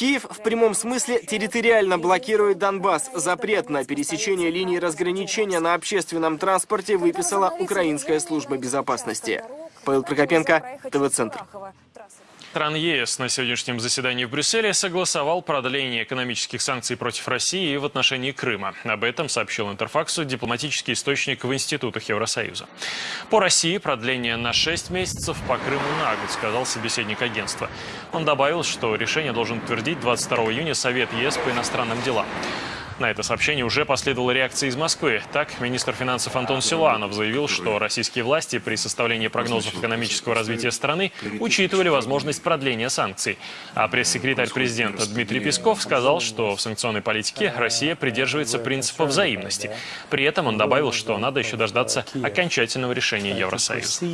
Киев в прямом смысле территориально блокирует Донбасс. Запрет на пересечение линии разграничения на общественном транспорте выписала Украинская служба безопасности. Павел Прокопенко, ТВ-центр. Стран ЕС на сегодняшнем заседании в Брюсселе согласовал продление экономических санкций против России в отношении Крыма. Об этом сообщил Интерфаксу дипломатический источник в институтах Евросоюза. По России продление на 6 месяцев, по Крыму на год, сказал собеседник агентства. Он добавил, что решение должен утвердить 22 июня Совет ЕС по иностранным делам. На это сообщение уже последовала реакция из Москвы. Так, министр финансов Антон Силуанов заявил, что российские власти при составлении прогнозов экономического развития страны учитывали возможность продления санкций. А пресс-секретарь президента Дмитрий Песков сказал, что в санкционной политике Россия придерживается принципа взаимности. При этом он добавил, что надо еще дождаться окончательного решения Евросоюза.